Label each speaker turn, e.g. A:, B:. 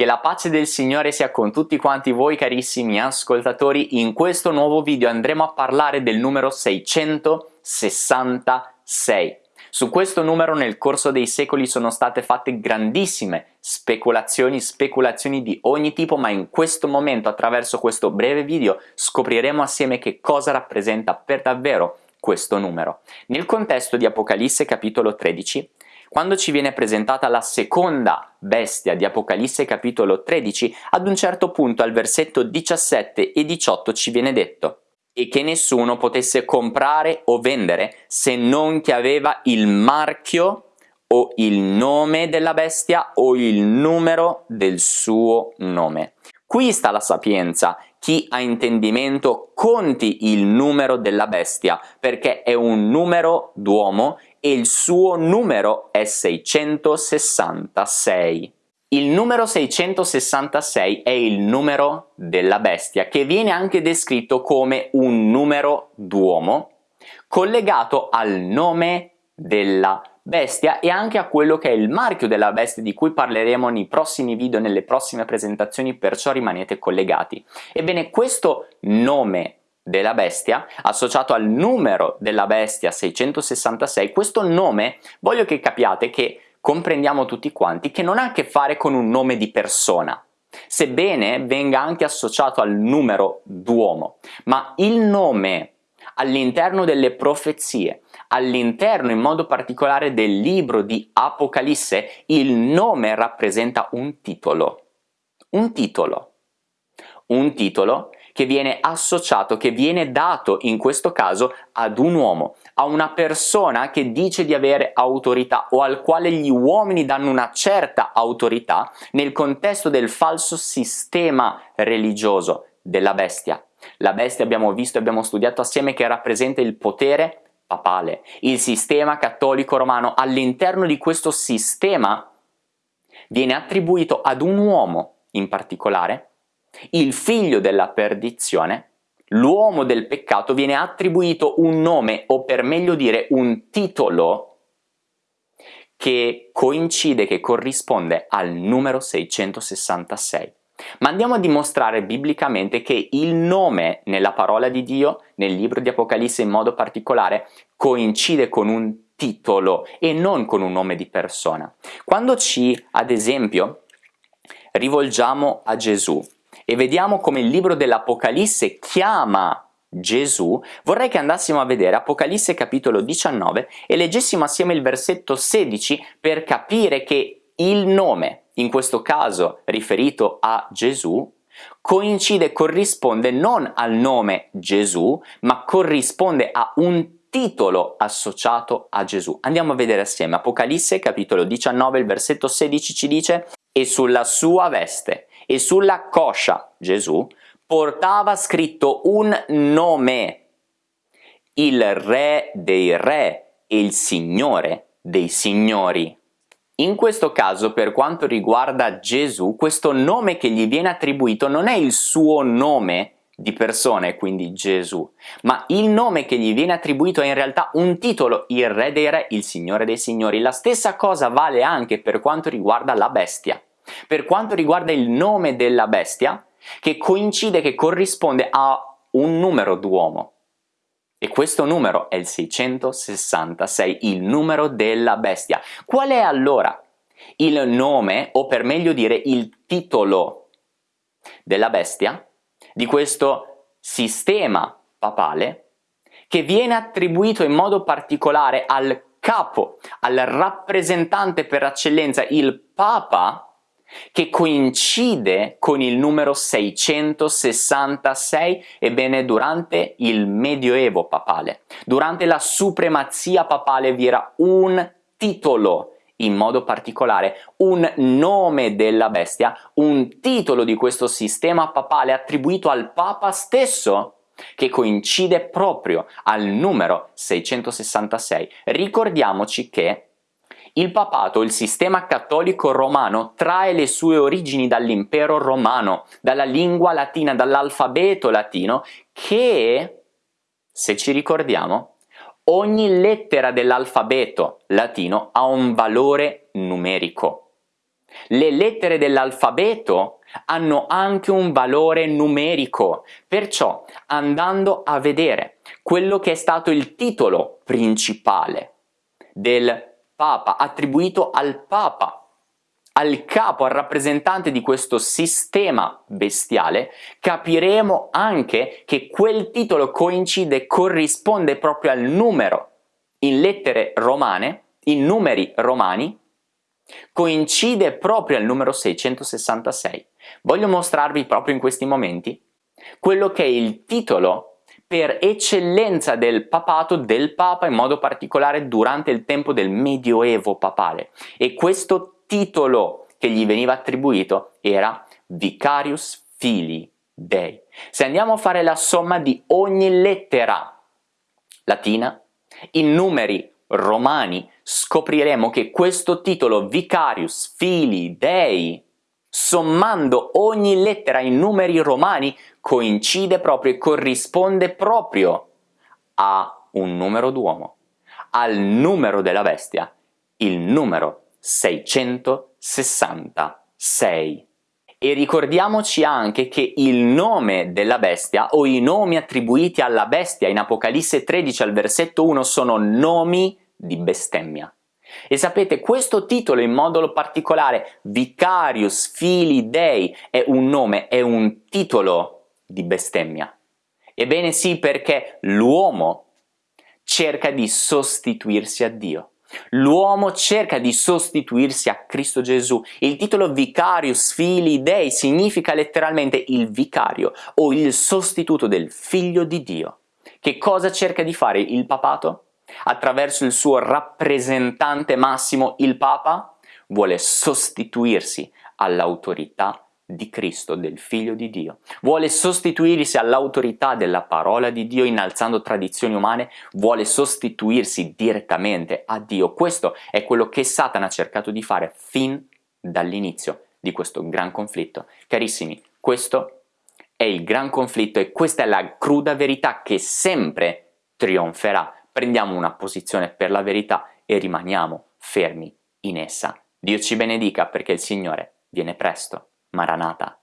A: Che la pace del Signore sia con tutti quanti voi carissimi ascoltatori, in questo nuovo video andremo a parlare del numero 666. Su questo numero nel corso dei secoli sono state fatte grandissime speculazioni, speculazioni di ogni tipo, ma in questo momento attraverso questo breve video scopriremo assieme che cosa rappresenta per davvero questo numero. Nel contesto di Apocalisse capitolo 13 quando ci viene presentata la seconda bestia di Apocalisse capitolo 13, ad un certo punto al versetto 17 e 18 ci viene detto e che nessuno potesse comprare o vendere se non che aveva il marchio o il nome della bestia o il numero del suo nome. Qui sta la sapienza, chi ha intendimento conti il numero della bestia, perché è un numero d'uomo e il suo numero è 666. Il numero 666 è il numero della bestia, che viene anche descritto come un numero d'uomo, collegato al nome della bestia e anche a quello che è il marchio della bestia di cui parleremo nei prossimi video, nelle prossime presentazioni, perciò rimanete collegati. Ebbene, questo nome della bestia, associato al numero della bestia 666, questo nome voglio che capiate che comprendiamo tutti quanti che non ha a che fare con un nome di persona, sebbene venga anche associato al numero d'uomo, ma il nome all'interno delle profezie, all'interno in modo particolare del libro di Apocalisse, il nome rappresenta un titolo, un titolo, un titolo che viene associato, che viene dato in questo caso ad un uomo, a una persona che dice di avere autorità o al quale gli uomini danno una certa autorità nel contesto del falso sistema religioso della bestia. La bestia abbiamo visto e abbiamo studiato assieme che rappresenta il potere papale, il sistema cattolico romano. All'interno di questo sistema viene attribuito ad un uomo in particolare il figlio della perdizione, l'uomo del peccato, viene attribuito un nome o per meglio dire un titolo che coincide, che corrisponde al numero 666. Ma andiamo a dimostrare biblicamente che il nome nella parola di Dio, nel libro di Apocalisse in modo particolare, coincide con un titolo e non con un nome di persona. Quando ci, ad esempio, rivolgiamo a Gesù e vediamo come il libro dell'Apocalisse chiama Gesù, vorrei che andassimo a vedere Apocalisse capitolo 19 e leggessimo assieme il versetto 16 per capire che il nome, in questo caso riferito a Gesù, coincide, corrisponde non al nome Gesù, ma corrisponde a un titolo associato a Gesù. Andiamo a vedere assieme Apocalisse capitolo 19, il versetto 16 ci dice e sulla sua veste e sulla coscia Gesù portava scritto un nome, il re dei re e il signore dei signori. In questo caso, per quanto riguarda Gesù, questo nome che gli viene attribuito non è il suo nome di persone, quindi Gesù, ma il nome che gli viene attribuito è in realtà un titolo, il re dei re, il signore dei signori. La stessa cosa vale anche per quanto riguarda la bestia. Per quanto riguarda il nome della bestia, che coincide, che corrisponde a un numero d'uomo. E questo numero è il 666, il numero della bestia. Qual è allora il nome, o per meglio dire il titolo della bestia, di questo sistema papale, che viene attribuito in modo particolare al capo, al rappresentante per eccellenza, il Papa, che coincide con il numero 666, ebbene durante il medioevo papale, durante la supremazia papale vi era un titolo in modo particolare un nome della bestia, un titolo di questo sistema papale attribuito al Papa stesso che coincide proprio al numero 666. Ricordiamoci che il papato, il sistema cattolico romano, trae le sue origini dall'impero romano, dalla lingua latina, dall'alfabeto latino, che, se ci ricordiamo, ogni lettera dell'alfabeto latino ha un valore numerico. Le lettere dell'alfabeto hanno anche un valore numerico, perciò andando a vedere quello che è stato il titolo principale del Papa, attribuito al Papa, al capo, al rappresentante di questo sistema bestiale, capiremo anche che quel titolo coincide, corrisponde proprio al numero in lettere romane, in numeri romani, coincide proprio al numero 666. Voglio mostrarvi proprio in questi momenti quello che è il titolo per eccellenza del papato del papa in modo particolare durante il tempo del medioevo papale e questo titolo che gli veniva attribuito era Vicarius Filii Dei. Se andiamo a fare la somma di ogni lettera latina in numeri romani scopriremo che questo titolo Vicarius Filii Dei sommando ogni lettera in numeri romani coincide proprio e corrisponde proprio a un numero d'uomo, al numero della bestia, il numero 666. E ricordiamoci anche che il nome della bestia o i nomi attribuiti alla bestia in Apocalisse 13 al versetto 1 sono nomi di bestemmia. E sapete, questo titolo in modo particolare, Vicarius Fili Dei, è un nome, è un titolo di bestemmia. Ebbene sì, perché l'uomo cerca di sostituirsi a Dio. L'uomo cerca di sostituirsi a Cristo Gesù. Il titolo Vicarius Fili Dei significa letteralmente il vicario o il sostituto del figlio di Dio. Che cosa cerca di fare il papato? Attraverso il suo rappresentante massimo, il Papa, vuole sostituirsi all'autorità di Cristo, del Figlio di Dio. Vuole sostituirsi all'autorità della parola di Dio innalzando tradizioni umane, vuole sostituirsi direttamente a Dio. Questo è quello che Satana ha cercato di fare fin dall'inizio di questo gran conflitto. Carissimi, questo è il gran conflitto e questa è la cruda verità che sempre trionferà. Prendiamo una posizione per la verità e rimaniamo fermi in essa. Dio ci benedica perché il Signore viene presto. Maranata.